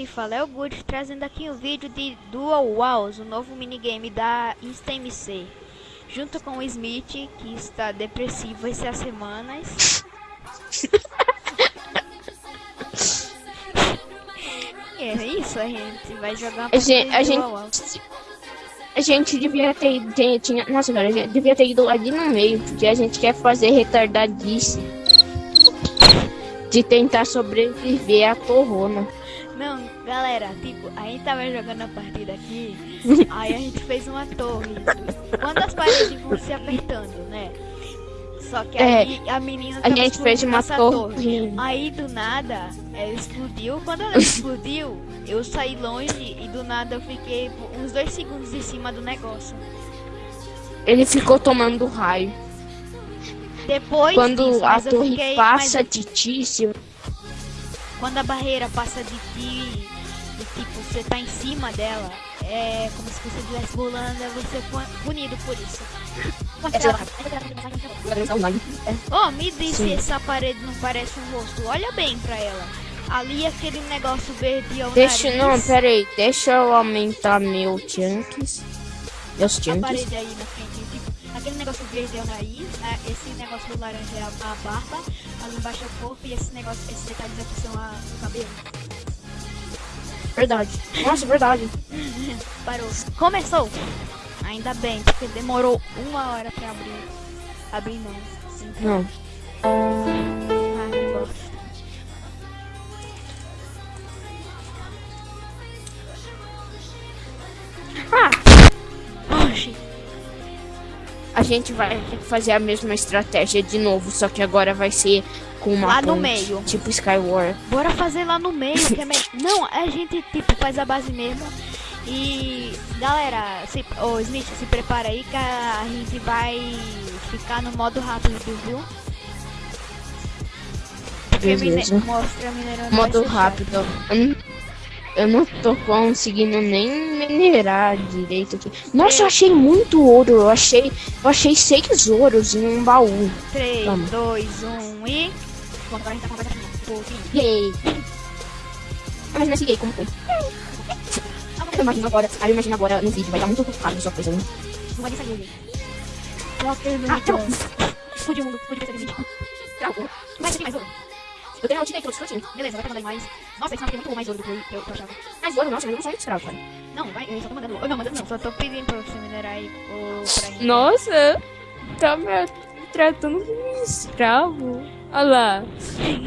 quem fala é o Good, trazendo aqui um vídeo de Dual Walls, o novo minigame da InstaMC. Junto com o Smith, que está depressivo essas semanas. é isso, a gente vai jogar a gente, a gente, a gente devia ter, tinha, tinha, nossa, cara, a gente devia ter ido ali no meio, porque a gente quer fazer retardadice de tentar sobreviver à corona. Não, galera, tipo, a gente tava jogando a partida aqui, aí a gente fez uma torre. Quando as paredes vão se apertando, né? Só que é, aí a menina a gente fez uma torre. torre. Aí do nada, ela explodiu. Quando ela explodiu, eu saí longe e do nada eu fiquei uns dois segundos em cima do negócio. Ele ficou tomando raio. Depois quando disso, a torre fiquei, passa de ti, se... quando a barreira passa de ti, e tipo, você tá em cima dela, é como se você estivesse pulando, é você punido por isso. Oh, me diz se essa parede não parece um rosto. Olha bem pra ela. Ali aquele negócio verde ao Deixa, nariz. não, pera aí. Deixa eu aumentar meu chunks. Meus chunks. A parede aí na frente aquele negócio verde é o nariz, né? esse negócio laranja é a, a, barba, ali embaixo é o corpo e esse negócio, esses detalhes aqui são a, o cabelo. Verdade. Nossa, verdade. Parou. Começou! Ainda bem, porque demorou uma hora pra abrir. Abrir não. Sim. Não. Gente vai fazer a mesma estratégia de novo, só que agora vai ser com uma lá ponte, no meio. tipo Skyward. Bora fazer lá no meio, que é me... Não, a gente tipo faz a base mesmo. E galera, se... oh, Smith, se prepara aí que a gente vai ficar no modo rápido, viu? Beleza. Mostra modo rápido. Eu não tô conseguindo nem minerar direito aqui. Nossa, eu achei muito ouro. Eu achei, eu achei seis ouros em um baú. 3, 2, 1 e. Bom, agora a gente tá com a Yay! Imagina esse gay como foi. Eu imagino agora. Aí eu imagino agora no vídeo. Vai dar muito rápido sua coisa, né? Não vai sair. Ah. Explodiu o mundo. Explodiu esse vídeo. Travou. Mas tem mais ouro. Eu tenho, eu tirei todos os Beleza, vai mandar mais. Nossa, esse mapa tem muito mais ouro do que eu, eu, eu achava. Mais ouro? Nossa, eu não sou escravo, cara. Não, vai, eu só tô mandando. Não, mandando não, só tô pedindo pra você minerar aí o, pra gente. Nossa, tá me tratando como um escravo. Olha lá.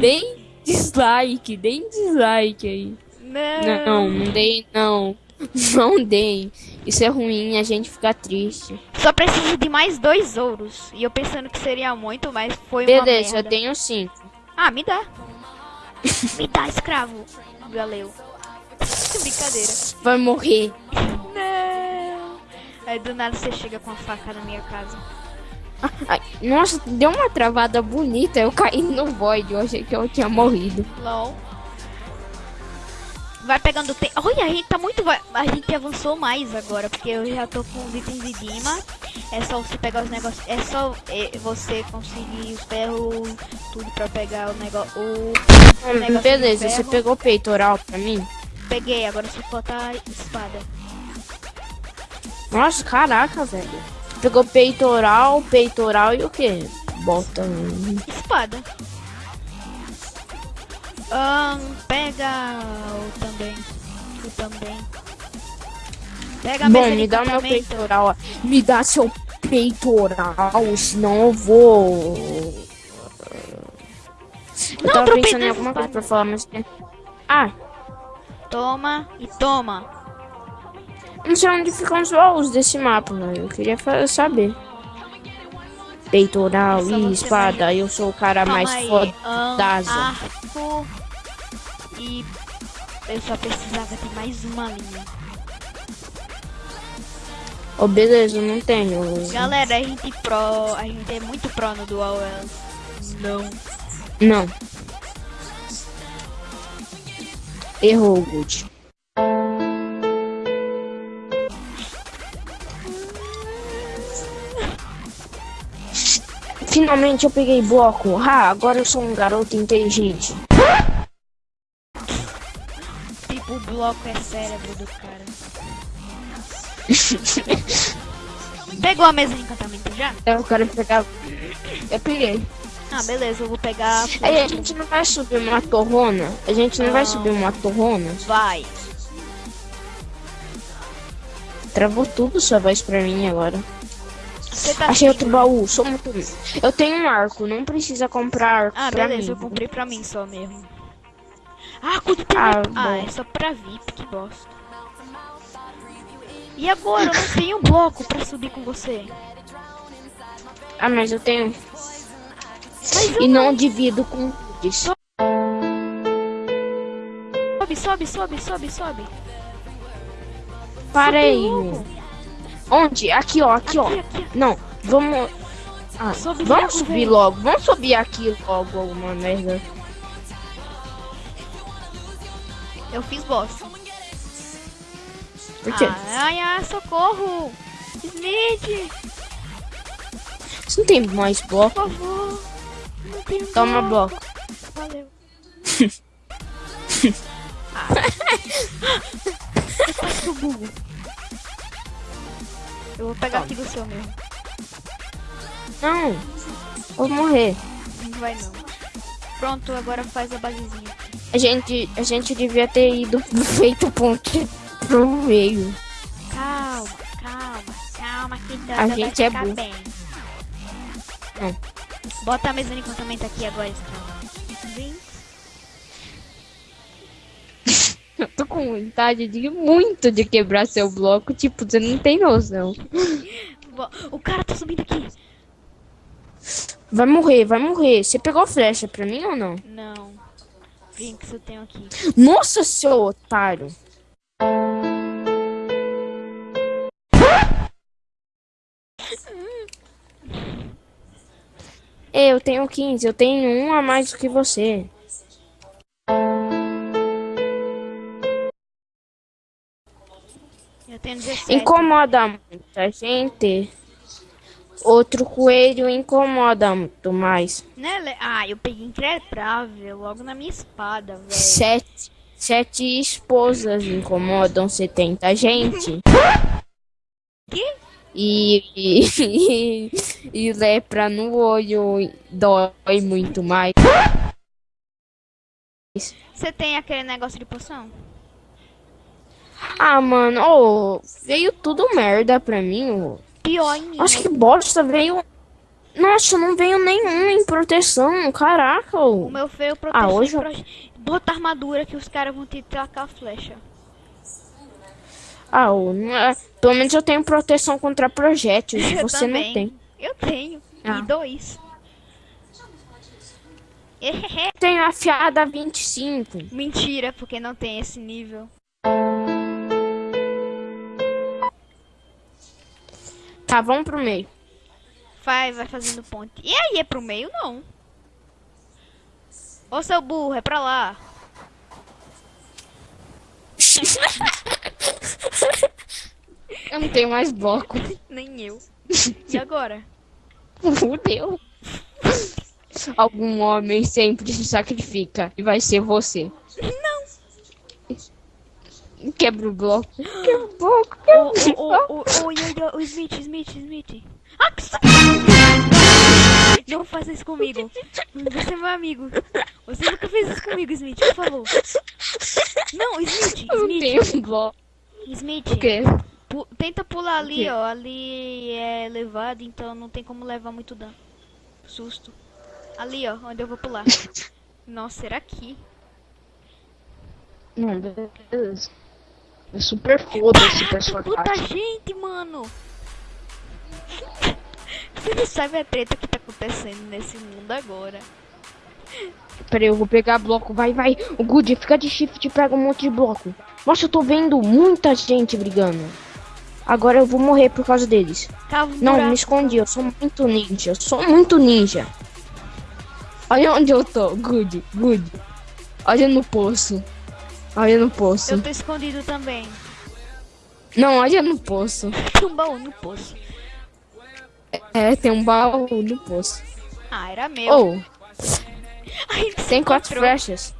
Deem dislike, deem dislike aí. Não. Não, não deem, não. Não deem. Isso é ruim, a gente fica triste. Só preciso de mais dois ouros. E eu pensando que seria muito, mas foi Beleza, uma Beleza, eu tenho cinco. Ah, me dá. me dá, escravo. Valeu. Brincadeira. Vai morrer. Não. Aí do nada você chega com a faca na minha casa. Ai, nossa, deu uma travada bonita. Eu caí no void. Eu achei que eu tinha morrido. LOL. Vai pegando tempo. Olha, a gente tá muito. A gente avançou mais agora. Porque eu já tô com os itens de Dima. É só você pegar os negócios. É só é, você conseguir os ferros. Tudo pra pegar o negócio. O, hum, beleza, você pegou o peitoral pra mim? Peguei, agora só falta a espada. Nossa, caraca, velho. Pegou peitoral, peitoral e o que? Bota. Espada. Um, pega o também. O também. Pega a Bom, me dá meu peitoral. Me dá seu peitoral, senão eu vou. Eu não, tava pensando em alguma coisa pra falar, mas. Ah! Toma e toma. Não sei onde ficam os baús desse mapa, né? Eu queria saber. Peitoral e espada, vai... eu sou o cara Calma mais foda. Um, e eu só precisava de mais uma linha. Oh, beleza, não tenho. Galera, a gente pro, a gente é muito pro no Dual Não. Não. Errou, Good. Finalmente eu peguei bloco. Ah, agora eu sou um garoto inteligente. Bloco é cérebro do cara. Pegou a mesa de encantamento já? Eu quero pegar. Eu peguei. Ah, beleza, eu vou pegar. a Aí a gente não vai subir uma torrona? A gente não vai Não. subir uma torrona? Vai. Travou tudo sua voz pra mim agora. Tá Achei outro baú, sou muito. Eu tenho um arco, não precisa comprar arco Ah, beleza, eu mim. comprei pra mim só mesmo. Ah, com Ah, ah, é só pra VIP, que bosta. E agora? Eu não tenho bloco pra subir com você. Ah, mas eu tenho. Mas eu E não divido com isso. Sobe, sobe, sobe, sobe, sobe. Para aí. Onde? Aqui, ó, aqui, ó. Aqui, aqui. Não, vamos. Ah, vamos subir velho. logo. Vamos subir aqui logo, alguma merda. Eu fiz bosta. Por quê? Ai, ai, socorro. Smith, Você não tem mais por bloco? favor. Não tenho Toma bloco. Valeu. ah. Eu bugo. Eu vou pegar aqui do seu mesmo. Não. Vou morrer. Não vai não. Pronto, agora faz a basezinha. A gente, a gente devia ter ido feito ponte pro meio. Calma, calma, calma que tudo A vai gente é burro. bem. Não. Bota a mesa de encantamento aqui agora. Vem. Eu tô com vontade de muito de quebrar seu bloco. Tipo, você não tem noção. O cara tá subindo aqui. Vai morrer, vai morrer. Você pegou flecha pra mim ou não? Não. Que eu tenho aqui. Nossa, seu otário. Eu tenho 15, eu tenho um a mais do que você. Eu tenho 17. Incomoda muita gente. Outro coelho incomoda muito mais. Né, Ah, eu peguei increprável logo na minha espada, velho. Sete, sete esposas incomodam 70 gente. Que? E, e, e lepra no olho dói muito mais. Você tem aquele negócio de poção? Ah, mano, ô, veio tudo merda pra mim. ô. Pior em mim. Acho que bosta veio. Nossa, não veio nenhum em proteção. Caraca. O meu feio proteção. Ah, hoje proje- Bota armadura que os caras vão te tacar a flecha. Ah, não é- pelo menos eu tenho proteção contra projéteis. Eu Você também. não tem. Eu tenho. Ah. E dois. Tenho afiada 25. Mentira, porque não tem esse nível. Tá, vamos pro meio. Vai, vai fazendo ponte. E aí, é pro meio? Não. Ô, seu burro, é pra lá. Eu não tenho mais bloco. Nem eu. E agora? Fudeu. Algum homem sempre se sacrifica e vai ser você. Quebra o bloco. Quebra o bloco. Quebra o bloco. ô, ô, ô, ô, ô, ô, Smith, Smith, Smith. Ah, que! Não faça isso comigo. Você é meu amigo. Você nunca fez isso comigo, Smith, por favor. Não, Smith, Eu Smith, tenho bloco. Smith. O quê? pu- tenta pular ali, ó. Ali é elevado, então não tem como levar muito dano. Susto. Ali, ó, onde eu vou pular. Nossa, será aqui? Não, beleza. É super foda esse Caraca, puta personagem. gente, mano. Você não sabe a treta que tá acontecendo nesse mundo agora. Peraí, eu vou pegar bloco. Vai, vai. O Good, fica de shift e pega um monte de bloco. Nossa, eu tô vendo muita gente brigando. Agora eu vou morrer por causa deles. Cava um Não, buraco. me escondi. Eu sou muito ninja. Eu sou muito ninja. Olha onde eu tô. Good, good. Olha no poço. Olha no poço. Eu tô escondido também. Não, olha no poço. Tem um baú no poço. É, tem um baú no poço. Ah, era meu. Oh, gente se tem quatro encontrou. flechas.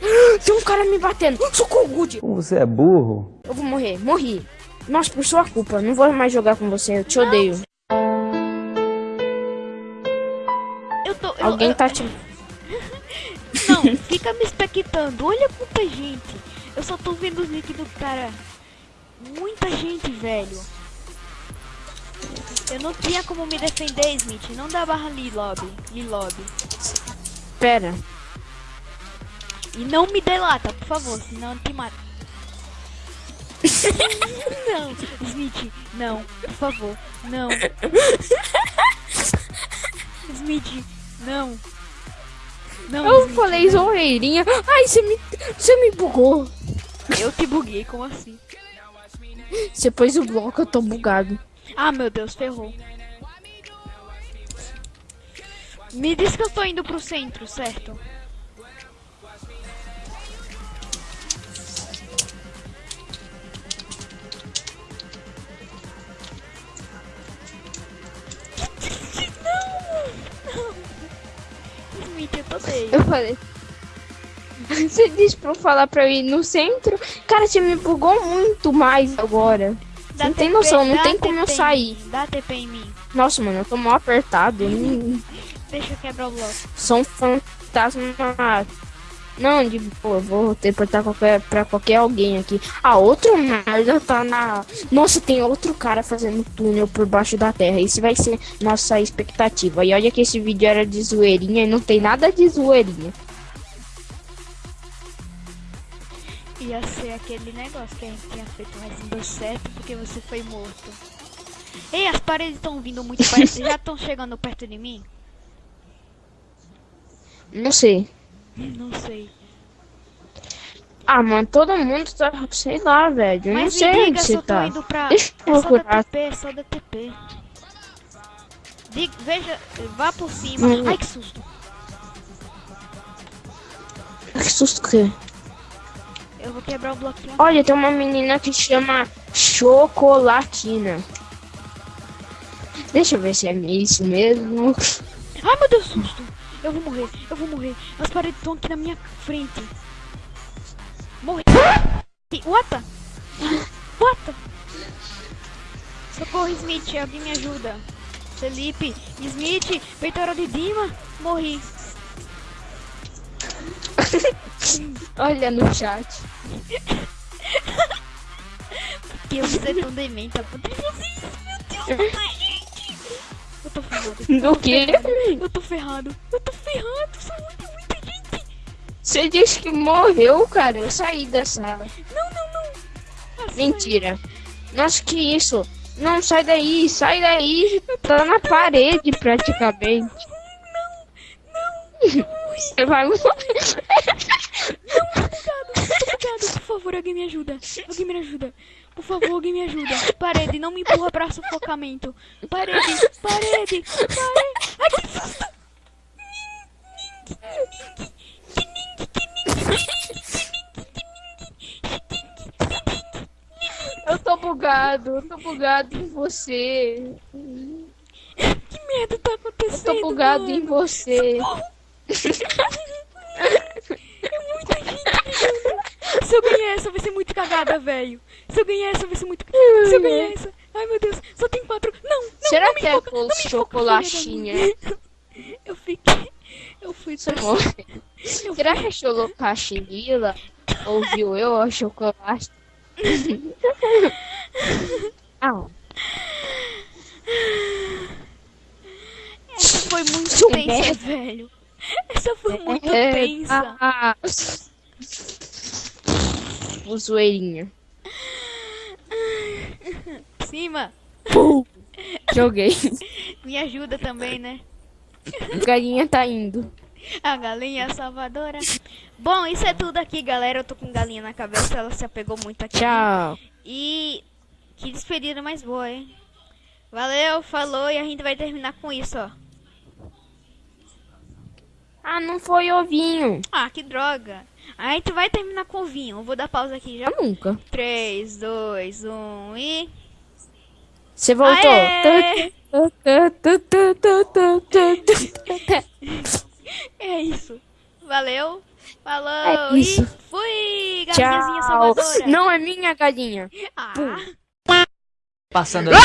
Tem um cara me batendo. Socorro, Good. Como você é burro? Eu vou morrer. Morri. Nossa, por sua culpa. Não vou mais jogar com você. Eu te odeio. Eu tô. eu- Alguém eu- tá te... Fica me expectando. Olha quanta gente. Eu só tô vendo os nick do cara. Muita gente, velho. Eu não tinha como me defender, Smith. Não dá barra Lilob. Lilob. Pera. E não me delata, por favor, senão eu te mato. não, Smith, não, por favor, não. Smith, não. Não, Eu falei não. zoeirinha. Ai, você me... Você me bugou. Eu te buguei, como assim? Você pôs o bloco, eu tô bugado. Ah, meu Deus, ferrou. Me diz que eu tô indo pro centro, certo? Eu falei. Você disse pra eu falar pra eu ir no centro? Cara, você me bugou muito mais agora. Dá não tem noção, não tem como eu sair. mim, Dá TP em mim. Nossa, mano, eu tô mal apertado. Deixa eu quebrar o bloco. São fantasmas. Não, de boa, eu vou teleportar qualquer, pra qualquer alguém aqui. Ah, outro merda tá na. Nossa, tem outro cara fazendo túnel por baixo da terra. Esse vai ser nossa expectativa. E olha que esse vídeo era de zoeirinha e não tem nada de zoeirinha. Ia ser aquele negócio que a gente tinha feito, mas não deu certo porque você foi morto. Ei, as paredes estão vindo muito perto. Já estão chegando perto de mim? Não sei. Não sei. Ah, mano, todo mundo tá. Sei lá, velho. Não sei onde você tá. indo pra. Deixa eu É só da procurar. TP, é só da TP. Diga, veja, vá por cima. Ai, que susto. Que susto que é. Eu vou quebrar o bloquinho. Olha, tem uma menina que chama Chocolatina. Deixa eu ver se é isso mesmo. Ai, meu Deus, susto. Eu vou morrer, eu vou morrer. As paredes estão aqui na minha frente. Morri. What? the- What? the- Socorro, Smith, alguém me ajuda. Felipe, Smith, Peitoral de Dima. Morri. Olha no chat. Que eu ser tão demente ponto de fazer isso. Meu Deus. Do quê? Eu tô ferrado. Eu tô ferrado. São muita, muita gente. Você disse que morreu, cara. Eu saí da sala. Não, não, não. Assim, Mentira. Nossa, que isso? Não, sai daí, sai daí. Tá na parede praticamente. Você vai morrer. Obrigado, obrigado. Por favor, alguém me ajuda. Alguém me ajuda. Por favor, alguém me ajuda. Parede, não me empurra pra sufocamento. Parede, parede, parede. Ai, que susto. Eu tô bugado, eu tô bugado em você. Que merda tá Eu acontecendo? tô bugado mano? em você. É muita gente ligando. Se eu ganhar essa, vai ser muito cagada, velho. Se eu ganhar essa, vai ser muito. Se eu ganhar essa. Ai, meu Deus, só tem quatro. Não, não, Será não que é foca, com me foca, chocolatinha? Eu fiquei. Eu fui Você morre. Eu Será que é cholocachinila? Ouviu eu ou chocolate? ah, Essa foi muito tensa, velho. Essa foi muito é, tensa. ah, o zoeirinha. Cima, Joguei. me ajuda também, né? A galinha tá indo. A galinha salvadora. Bom, isso é tudo aqui, galera. Eu tô com galinha na cabeça, ela se apegou muito aqui. Tchau. E que despedida mais boa, hein? Valeu, falou e a gente vai terminar com isso, ó. Ah, não foi ovinho. Ah, que droga. A gente vai terminar com o vinho. Eu vou dar pausa aqui já. Eu nunca. 3, 2, 1 e. Você voltou. É isso. Valeu. Falou. É isso. E fui, galinhazinha Tchau. salvadora. Não é minha galinha. Ah. Passando ali.